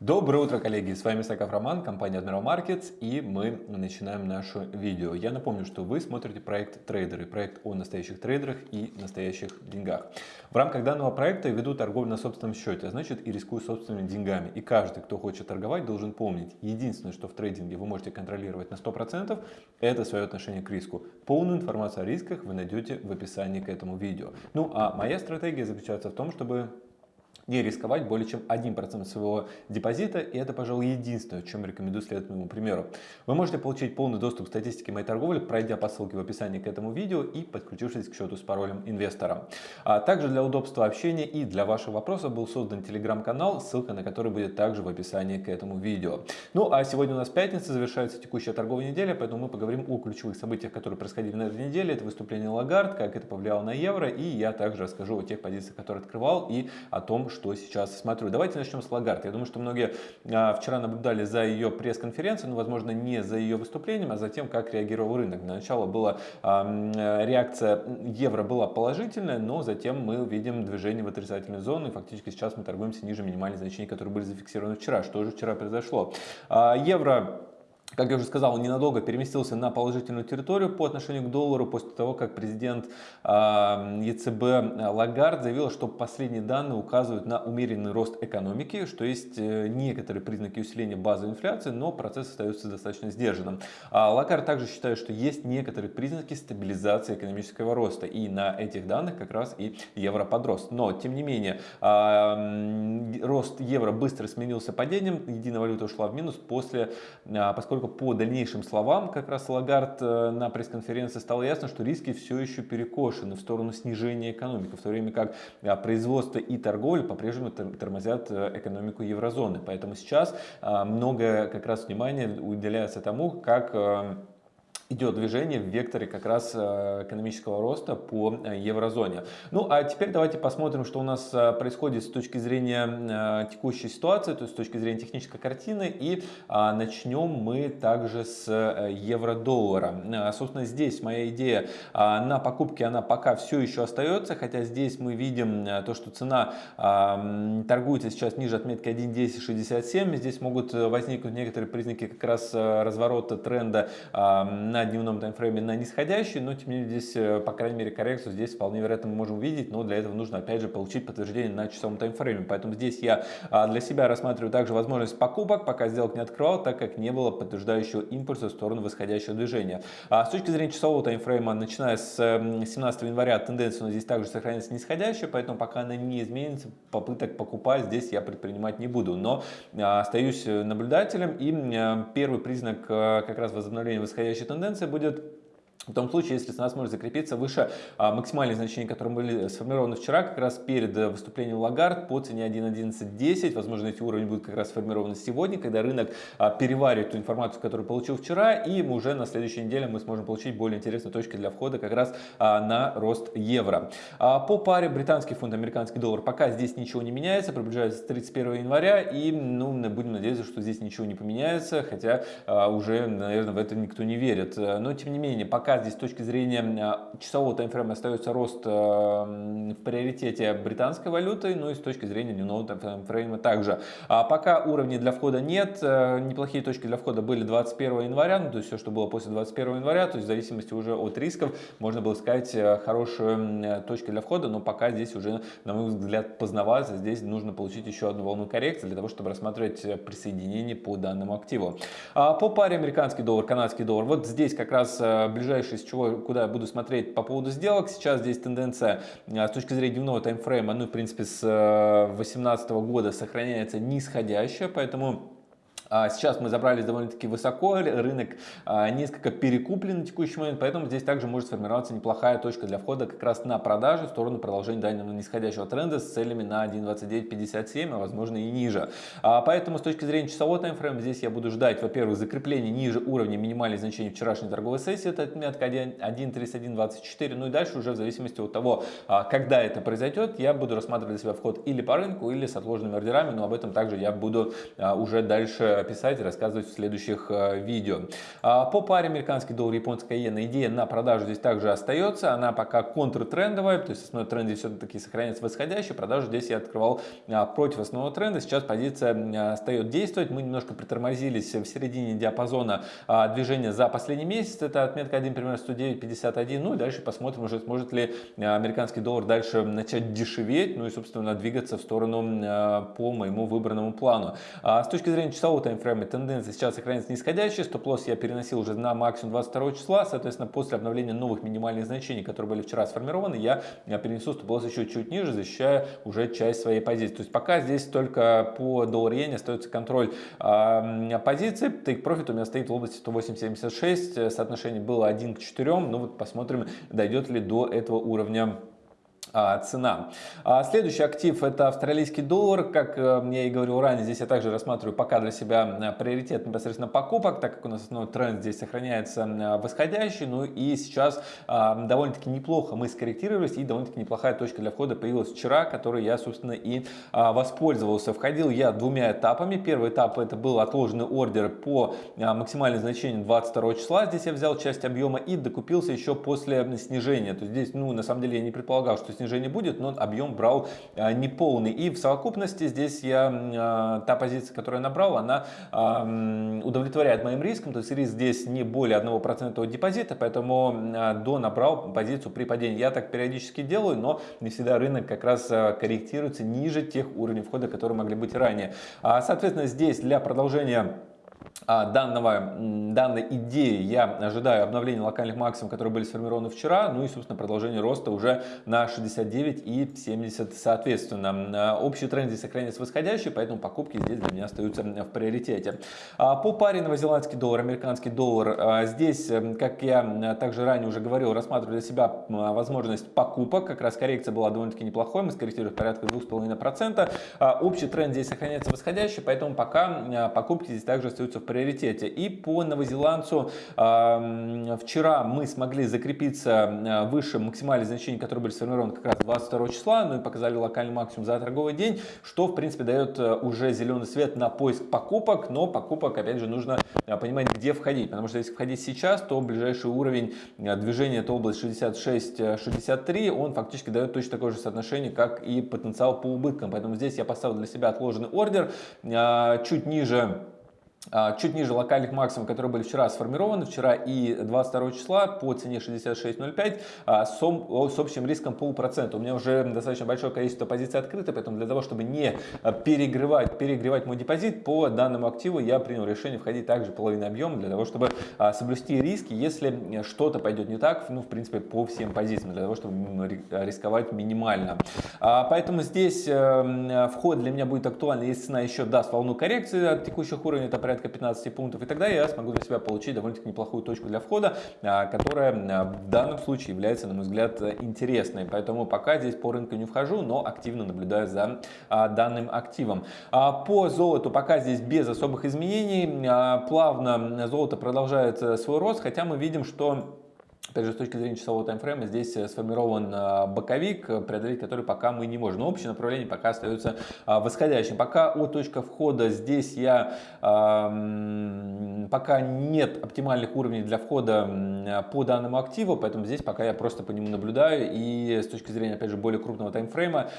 Доброе утро, коллеги! С вами Саков Роман, компания Admiral Markets, и мы начинаем наше видео. Я напомню, что вы смотрите проект «Трейдеры», проект о настоящих трейдерах и настоящих деньгах. В рамках данного проекта я веду торговлю на собственном счете, а значит и рискую собственными деньгами. И каждый, кто хочет торговать, должен помнить, единственное, что в трейдинге вы можете контролировать на 100%, это свое отношение к риску. Полную информацию о рисках вы найдете в описании к этому видео. Ну а моя стратегия заключается в том, чтобы не рисковать более чем 1% своего депозита, и это, пожалуй, единственное, чем рекомендую следовать моему примеру. Вы можете получить полный доступ к статистике моей торговли, пройдя по ссылке в описании к этому видео и подключившись к счету с паролем инвестора. А также для удобства общения и для ваших вопросов был создан телеграм-канал, ссылка на который будет также в описании к этому видео. Ну а сегодня у нас пятница, завершается текущая торговая неделя, поэтому мы поговорим о ключевых событиях, которые происходили на этой неделе. Это выступление Лагард, как это повлияло на евро, и я также расскажу о тех позициях, которые открывал, и о том, что сейчас смотрю. Давайте начнем с Лагард. Я думаю, что многие а, вчера наблюдали за ее пресс-конференцией, но, возможно, не за ее выступлением, а за тем, как реагировал рынок. Для начала была реакция евро была положительная, но затем мы видим движение в отрицательную зону, и фактически сейчас мы торгуемся ниже минимальных значений, которые были зафиксированы вчера. Что же вчера произошло? А, евро как я уже сказал, ненадолго переместился на положительную территорию по отношению к доллару после того, как президент ЕЦБ Лагард заявил, что последние данные указывают на умеренный рост экономики, что есть э, некоторые признаки усиления базовой инфляции, но процесс остается достаточно сдержанным. А Лагард также считает, что есть некоторые признаки стабилизации экономического роста, и на этих данных как раз и евро подрос. Но, тем не менее, рост евро быстро сменился падением, единая валюта ушла в минус после, а, поскольку поскольку по дальнейшим словам как раз Лагард э, на пресс-конференции стало ясно, что риски все еще перекошены в сторону снижения экономики, в то время как а, производство и торговля по-прежнему тормозят э, экономику еврозоны. Поэтому сейчас а, много как раз внимания уделяется тому, как э, идет движение в векторе как раз э, экономического роста по э, еврозоне. Ну а теперь давайте посмотрим, что у нас э, происходит с точки зрения текущей ситуации, то есть с точки зрения технической картины. И начнем мы также с евро-доллара. Собственно, здесь моя идея на покупке, она пока все еще остается, хотя здесь мы видим то, что цена торгуется сейчас ниже отметки 1.1067. Здесь могут возникнуть некоторые признаки как раз разворота тренда на на дневном таймфрейме на нисходящий, но тем не менее здесь, э, по крайней мере, коррекцию здесь вполне вероятно мы можем увидеть, но для этого нужно опять же получить подтверждение на часовом таймфрейме. Поэтому здесь я а, для себя рассматриваю также возможность покупок, пока сделок не открывал, так как не было подтверждающего импульса в сторону восходящего движения. А с точки зрения часового таймфрейма, начиная с 17 января тенденция но здесь также сохраняется нисходящая, поэтому пока она не изменится, попыток покупать здесь я предпринимать не буду. Но а, остаюсь наблюдателем и первый признак как раз возобновления восходящей тенденции тенденция будет в том случае, если цена сможет закрепиться выше а, максимальных значений, которые были сформированы вчера, как раз перед э, выступлением Лагард по цене 1.1110, возможно, эти уровни будут как раз сформированы сегодня, когда рынок а, переваривает ту информацию, которую получил вчера, и уже на следующей неделе мы сможем получить более интересные точки для входа как раз а, на рост евро. А, по паре британский фунт, американский доллар, пока здесь ничего не меняется, приближается 31 января, и ну, будем надеяться, что здесь ничего не поменяется, хотя а, уже, наверное, в это никто не верит. Но, тем не менее, пока здесь с точки зрения а, часового таймфрейма остается рост а, в приоритете британской валюты, ну и с точки зрения дневного таймфрейма также. А пока уровней для входа нет, а, неплохие точки для входа были 21 января, ну, то есть все, что было после 21 января, то есть в зависимости уже от рисков, можно было сказать хорошие точки для входа, но пока здесь уже, на мой взгляд, поздновато, здесь нужно получить еще одну волну коррекции для того, чтобы рассматривать присоединение по данному активу. А по паре американский доллар, канадский доллар, вот здесь как раз ближайшие дальше, из чего, куда я буду смотреть по поводу сделок. Сейчас здесь тенденция а, с точки зрения дневного таймфрейма, ну, в принципе, с 2018 э, года сохраняется нисходящая, поэтому сейчас мы забрались довольно-таки высоко, рынок а, несколько перекуплен на текущий момент, поэтому здесь также может сформироваться неплохая точка для входа как раз на продажи в сторону продолжения данного нисходящего тренда с целями на 1.2957, а возможно и ниже. Поэтому с точки зрения часового таймфрейма здесь я буду ждать, во-первых, закрепления ниже уровня минимальных значений вчерашней торговой сессии, это отметка 1.3124, ну и дальше уже в зависимости от того, когда это произойдет, я буду рассматривать для себя вход или по рынку, или с отложенными ордерами, но об этом также я буду уже дальше писать и рассказывать в следующих видео. По паре американский доллар, японская иена, идея на продажу здесь также остается. Она пока контртрендовая, то есть основной тренд все-таки сохраняется восходящий. Продажу здесь я открывал против основного тренда. Сейчас позиция остается действовать. Мы немножко притормозились в середине диапазона движения за последний месяц. Это отметка 1, примерно 109.51. Ну и дальше посмотрим уже, сможет ли американский доллар дальше начать дешеветь, ну и, собственно, двигаться в сторону по моему выбранному плану. А с точки зрения часового таймфрейма тенденция сейчас сохраняется нисходящая. Стоп-лосс я переносил уже на максимум 22 числа. Соответственно, после обновления новых минимальных значений, которые были вчера сформированы, я перенесу стоп-лосс еще чуть ниже, защищая уже часть своей позиции. То есть пока здесь только по доллар-иене остается контроль э, позиции. Take profit у меня стоит в области 108.76. Соотношение было 1 к 4. Ну вот посмотрим, дойдет ли до этого уровня цена. А, следующий актив это австралийский доллар. Как э, я и говорил ранее, здесь я также рассматриваю пока для себя приоритет непосредственно покупок, так как у нас основной тренд здесь сохраняется э, восходящий. Ну и сейчас а, довольно-таки неплохо мы скорректировались и довольно-таки неплохая точка для входа появилась вчера, которой я, собственно, и воспользовался. Входил я двумя этапами. Первый этап это был отложенный ордер по максимальным значениям 22 числа. Здесь я взял часть объема и докупился еще после снижения. То есть здесь, ну, на самом деле я не предполагал, что снижение будет, но объем брал а, неполный. И в совокупности здесь я, а, та позиция, которую я набрал, она а, удовлетворяет моим рискам. То есть риск здесь не более 1% от депозита, поэтому до набрал позицию при падении. Я так периодически делаю, но не всегда рынок как раз корректируется ниже тех уровней входа, которые могли быть ранее. Соответственно, здесь для продолжения а, данного, данной идеи я ожидаю обновления локальных максимумов, которые были сформированы вчера, ну и, собственно, продолжение роста уже на 69 и 70 соответственно. А, общий тренд здесь сохраняется восходящий, поэтому покупки здесь для меня остаются в приоритете. А, по паре новозеландский доллар, американский доллар, здесь, как я также ранее уже говорил, рассматриваю для себя возможность покупок, как раз коррекция была довольно-таки неплохой, мы скорректировали порядка 2,5%. Общий тренд здесь сохраняется восходящий, поэтому пока покупки здесь также остаются в приоритете. И по новозеландцу вчера мы смогли закрепиться выше максимальных значений, которые были сформированы как раз 22 числа, ну и показали локальный максимум за торговый день, что в принципе дает э, уже зеленый свет на поиск покупок, но покупок опять же нужно э, понимать, где входить, потому что если входить сейчас, то ближайший уровень э, движения это область 66-63, он фактически дает точно такое же соотношение, как и потенциал по убыткам, поэтому здесь я поставил для себя отложенный ордер чуть ниже а, чуть ниже локальных максимумов, которые были вчера сформированы, вчера и 22 числа по цене 66.05 а, с общим риском полпроцента. У меня уже достаточно большое количество позиций открыто, поэтому для того, чтобы не а, перегревать, перегревать мой депозит по данному активу, я принял решение входить также половину объема для того, чтобы соблюсти риски, если что-то пойдет не так, ну, в принципе, по всем позициям, для того, чтобы рисковать минимально. Поэтому здесь э, вход для меня будет актуальный, если цена еще даст волну коррекции от текущих уровней, это порядка 15 пунктов, и тогда я смогу для себя получить довольно-таки неплохую точку для входа, а, которая а, в данном случае является, на мой взгляд, интересной. Поэтому пока здесь по рынку не вхожу, но активно наблюдаю за а, данным активом. По золоту пока здесь без особых изменений. Плавно золото продолжает э, свой рост, хотя мы видим, что Опять же, с точки зрения часового таймфрейма, здесь э, сформирован э, боковик, э, преодолеть который пока мы не можем. Но общее направление пока остается восходящим. Пока от точка входа здесь я пока нет оптимальных уровней для входа по данному активу, поэтому здесь пока я просто по нему наблюдаю и с точки зрения, опять же, более крупного таймфрейма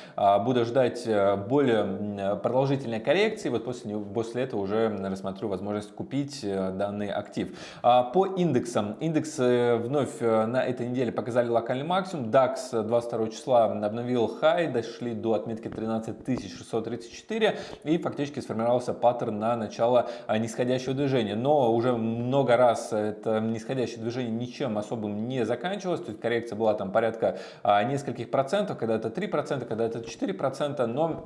буду ждать более продолжительной коррекции. Вот после, после этого уже рассмотрю возможность купить данный актив. По индексам. Индекс вновь Э, на этой неделе показали локальный максимум. DAX 22 числа обновил хай, дошли до отметки 13634 и фактически сформировался паттерн на начало э, нисходящего движения. Но уже много раз это нисходящее движение ничем особым не заканчивалось. То есть коррекция была там порядка э, нескольких процентов, когда это 3%, когда это 4%, но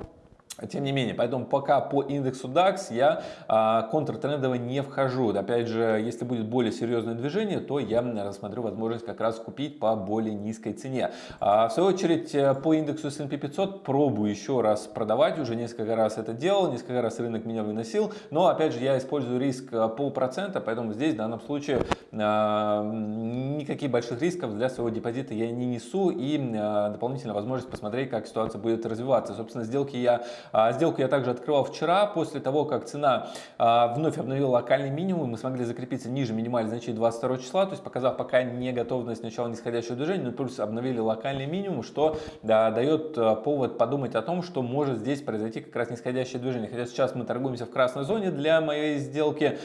тем не менее, поэтому пока по индексу DAX я а, контртрендово не вхожу. Опять же, если будет более серьезное движение, то я рассмотрю возможность как раз купить по более низкой цене. А, в свою очередь, э, по индексу S&P 500 пробую еще раз продавать. Уже несколько раз это делал, несколько раз рынок меня выносил. Но, опять же, я использую риск э, полпроцента, поэтому здесь в данном случае а, никаких больших рисков для своего депозита я не несу. И а, дополнительно возможность посмотреть, как ситуация будет развиваться. Собственно, сделки я Сделку я также открывал вчера, после того, как цена вновь обновила локальный минимум, мы смогли закрепиться ниже минимальной значения 22 числа, то есть показав пока не готовность начала нисходящего движения, но плюс обновили локальный минимум, что да, дает повод подумать о том, что может здесь произойти как раз нисходящее движение. Хотя сейчас мы торгуемся в красной зоне для моей сделки,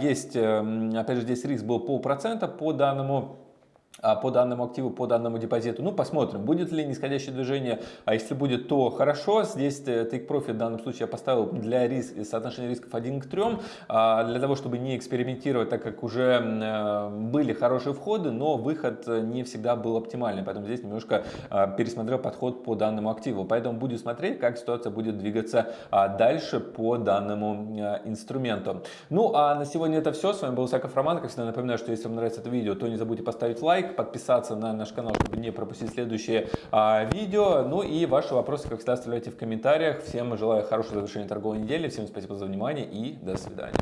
есть, эм, опять же, здесь риск был полпроцента по данному а, по данному активу, по данному депозиту. Ну, посмотрим, будет ли нисходящее движение. А если будет, то хорошо. Здесь э, Take Profit в данном случае я поставил для риск, соотношения рисков 1 к 3, а, для того, чтобы не экспериментировать, так как уже э, были хорошие входы, но выход э, не всегда был оптимальный. Поэтому здесь немножко а, пересмотрел подход по данному активу. Поэтому буду смотреть, как ситуация будет двигаться дальше по данному инструменту. Ну, а на сегодня это все. С вами был Саков Роман. Как всегда напоминаю, что если вам нравится это видео, то не забудьте поставить лайк подписаться на наш канал, чтобы не пропустить следующие а, видео. Ну и ваши вопросы, как всегда, оставляйте в комментариях. Всем желаю хорошего завершения торговой недели. Всем спасибо за внимание и до свидания.